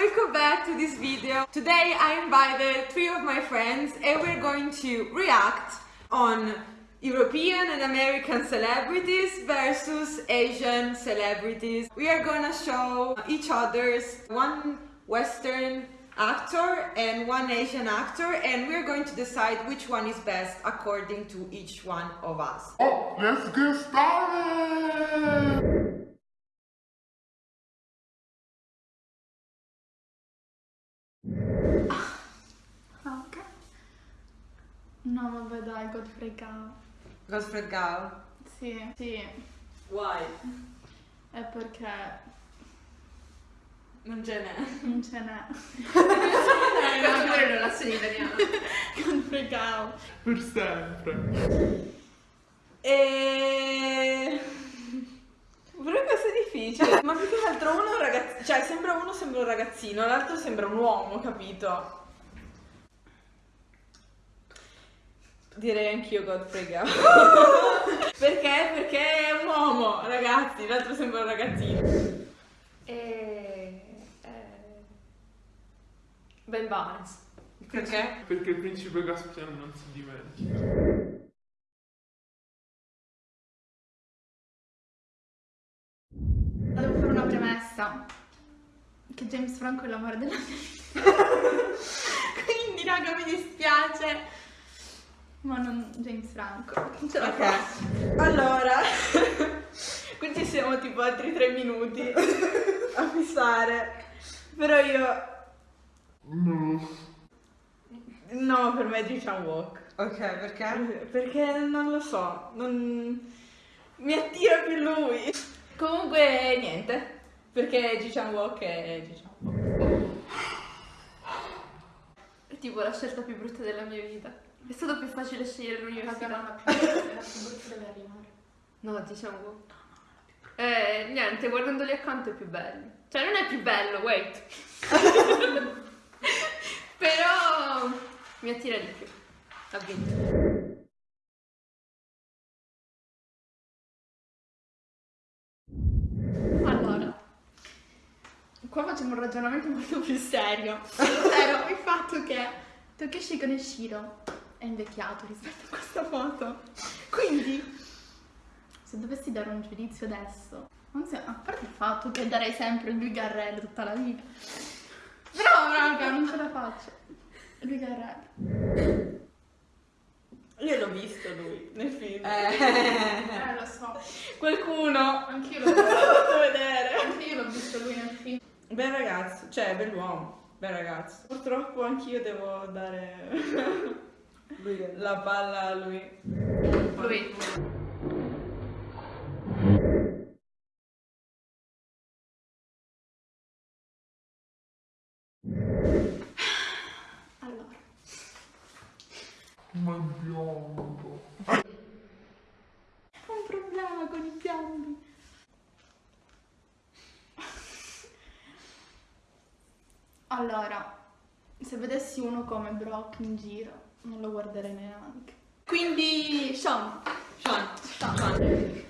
welcome back to this video. Today I invited three of my friends and we're going to react on European and American celebrities versus Asian celebrities. We are gonna show each other's one Western actor and one Asian actor and we're going to decide which one is best according to each one of us. Oh, let's get started! Ah, ok. No, vabbè, dai, Godfrey Gao. Godfrey Gao. Sì, sì, Why? è perché Non ce n'è. non ce n'è. Infatti pure non la so in italiano. Godfrey Gao. Per sempre. E... Questo è difficile. Ma più che altro uno è un ragazzino, cioè sembra uno sembra un ragazzino, l'altro sembra un uomo, capito? Direi anch'io Godfrey Gao. Perché? Perché è un uomo, ragazzi, l'altro sembra un ragazzino. E... eh, Ben Barnes. Perché? Perché il principe Caspiano non si dimentica. Premessa. Che James Franco è l'amore della mia vita. Quindi, raga, mi dispiace. Ma non James Franco. Ok, allora, qui ci siamo tipo altri tre minuti a fissare, però io, No. no, per me diciamo walk, Ok, perché? perché non lo so, non... mi attira più lui. Comunque niente, perché diciamo walk è diciamo walk. È tipo la scelta più brutta della mia vita. È stato più facile scegliere l'università. la più brutta deve arrivare. No, diciamo. Eh, niente, guardandoli accanto è più bello. Cioè, non è più bello, wait. Però mi attira di più. Ha vinto. Allora, qua facciamo un ragionamento molto più serio. Ovvero il fatto che Takeshi Kaneshiro è invecchiato rispetto a questa foto. Quindi, se dovessi dare un giudizio adesso, non so, a parte il fatto che darei sempre lui Garrel tutta la vita. Però, raga, non ce la faccio. Lui Garrel. Io l'ho visto lui nel film. Eh, Eh, lo so. Qualcuno Anch'io l'ho l'ho fatto vedere. Anche io l'ho visto lui nel film. Bel ragazzo, cioè bell'uomo, bel ragazzo. Purtroppo anch'io devo dare la palla a lui. Lui. Allora, Ma è biondo. ho un problema con i biondi. Allora, se vedessi uno come Brock in giro, non lo guarderei neanche. Quindi, Sean. Sean, Sean.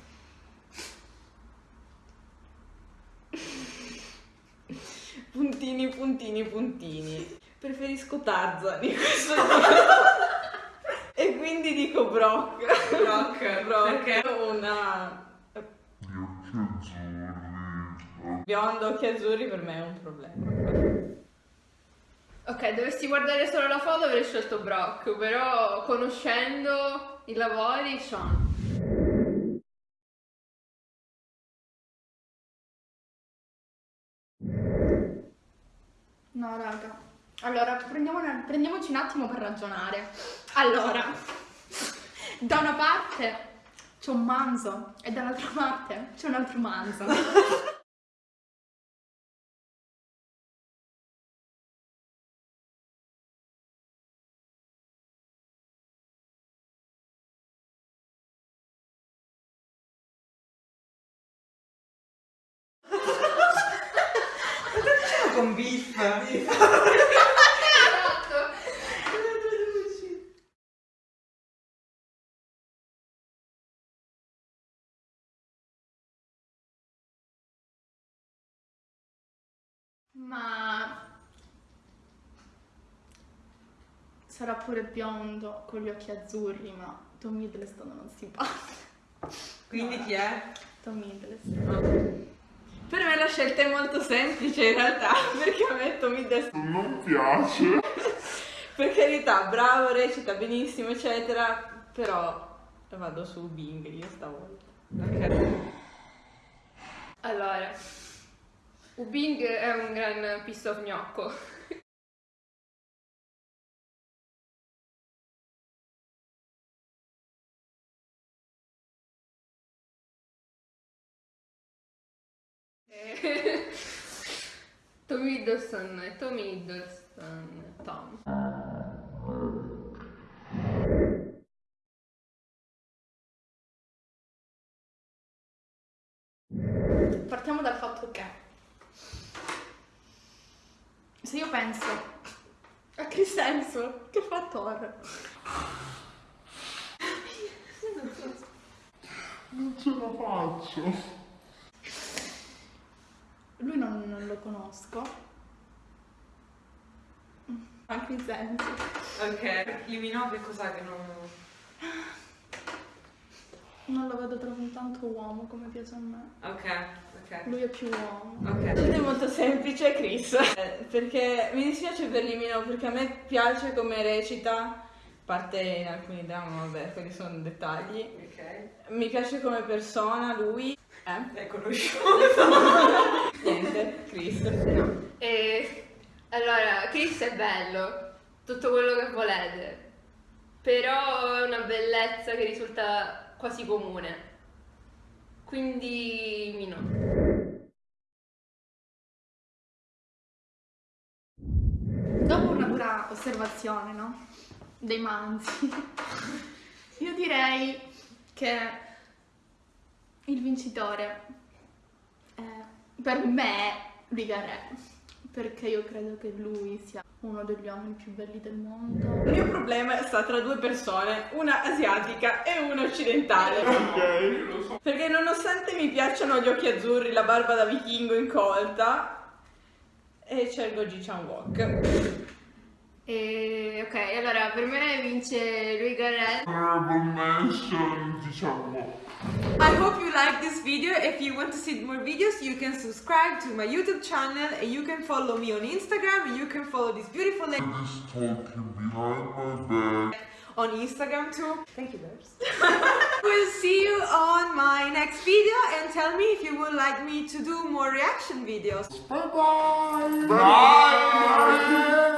puntini, puntini, puntini. Preferisco Tarzan in questo E quindi dico Brock. Brock, Brock. Perché? Una Gli occhi azzurri. bionda occhi azzurri per me è un problema. Ok, dovessi guardare solo la foto avrei scelto Brock, però conoscendo i lavori, Sean. No, raga. Allora, prendiamo- prendiamoci un attimo per ragionare. Allora, da una parte c'è un manzo e dall'altra parte c'è un altro manzo. con beef. esatto. Ma sarà pure biondo con gli occhi azzurri, ma Tom Hiddleston non si parla. Quindi no, chi è? Tom Hiddleston. Per me la scelta è molto semplice in realtà, perché a me Tom Hiddleston Non piace. per carità, bravo, recita benissimo, eccetera, però vado su Bing io stavolta. Ok. Allora, Ubing è un gran piece of gnocco. Eh, Tom Hiddleston Tom Hiddleston, Tom. Partiamo dal fatto che se io penso a Chris Hemsworth che fa Thor, Non ce la faccio. Non, non lo conosco. A Chris Hemsworth. Ok. Dimmi no che cos'è che non... Non lo vedo troppo tanto uomo come piace a me. Ok, ok. Lui è più uomo. Ok. Scelta è molto semplice, Chris. Eh, Perché mi dispiace per Limino, perché a me piace come recita, a parte in alcuni drammi, vabbè, quelli sono dettagli. Ok. Mi piace come persona, lui. Eh? È conosciuto. Niente, Chris. No. E allora, Chris è bello, tutto quello che volete, però è una bellezza che risulta quasi comune. Quindi Mino. Dopo una dura osservazione, no? Dei manzi, io direi che il vincitore è per me Rigarè, perché io credo che lui sia uno degli uomini più belli del mondo. Il mio problema sta tra due persone, una asiatica e una occidentale. Ok, lo so. Perché nonostante mi piacciono gli occhi azzurri, la barba da vichingo incolta, e scelgo Ji Chan Wok. E, ok, allora per me vince Louis Garrett. Honorable mention, diciamo. I hope you like this video. If you want to see more videos, you can subscribe to my YouTube channel and you can follow me on Instagram and you can follow this beautiful lady This talking behind my back. on Instagram too. Thank you, Bears. we'll see you on my next video and tell me if you would like me to do more reaction videos. Bye bye. Bye.